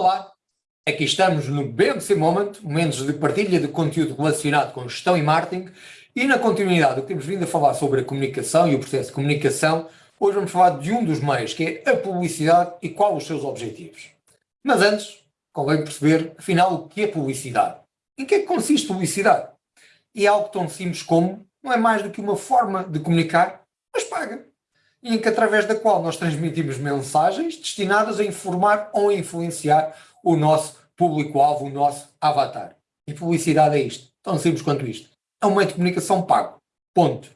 Olá, aqui estamos no BMC Moment, momentos de partilha de conteúdo relacionado com gestão e marketing e na continuidade do que temos vindo a falar sobre a comunicação e o processo de comunicação, hoje vamos falar de um dos meios, que é a publicidade e qual os seus objetivos. Mas antes, convém perceber, afinal, o que é publicidade. Em que é que consiste publicidade? E é algo tão simples como, não é mais do que uma forma de comunicar, em que através da qual nós transmitimos mensagens destinadas a informar ou influenciar o nosso público-alvo, o nosso avatar. E publicidade é isto, tão simples quanto isto. É um meio de comunicação pago. Ponto.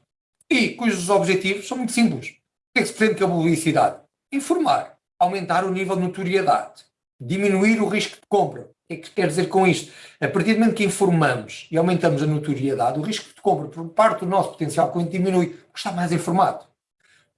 E cujos objetivos são muito simples. O que é que se pretende com a publicidade? Informar, aumentar o nível de notoriedade, diminuir o risco de compra. O que é que quer dizer com isto? A partir do momento que informamos e aumentamos a notoriedade, o risco de compra por parte do nosso potencial cliente diminui, porque está mais informado.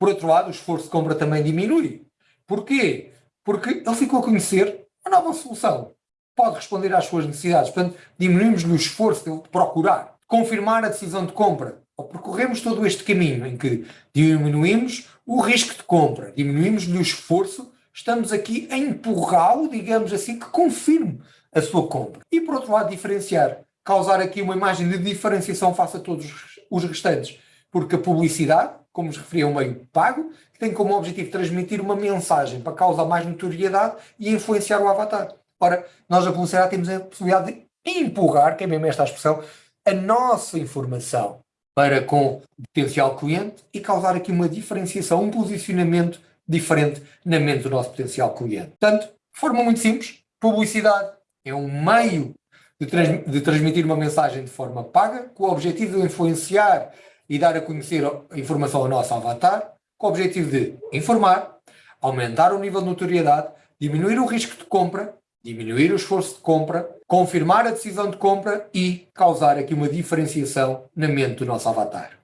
Por outro lado, o esforço de compra também diminui. Porquê? Porque ele ficou a conhecer a nova solução. Pode responder às suas necessidades. Portanto, diminuímos o esforço de procurar, confirmar a decisão de compra. Ou percorremos todo este caminho em que diminuímos o risco de compra, diminuímos o esforço, estamos aqui a empurrá-lo, digamos assim, que confirme a sua compra. E por outro lado, diferenciar, causar aqui uma imagem de diferenciação face a todos os restantes. Porque a publicidade como vos referi, é um meio pago, que tem como objetivo transmitir uma mensagem para causar mais notoriedade e influenciar o avatar. Ora, nós a publicidade temos a possibilidade de empurrar, que é mesmo esta expressão, a nossa informação para com o potencial cliente e causar aqui uma diferenciação, um posicionamento diferente na mente do nosso potencial cliente. Portanto, de forma muito simples, publicidade é um meio de, trans de transmitir uma mensagem de forma paga, com o objetivo de influenciar e dar a conhecer a informação ao nosso avatar, com o objetivo de informar, aumentar o nível de notoriedade, diminuir o risco de compra, diminuir o esforço de compra, confirmar a decisão de compra e causar aqui uma diferenciação na mente do nosso avatar.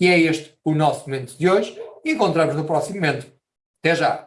E é este o nosso momento de hoje encontramos no próximo momento. Até já!